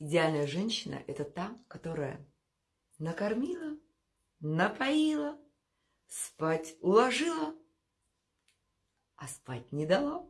Идеальная женщина – это та, которая накормила, напоила, спать уложила, а спать не дала.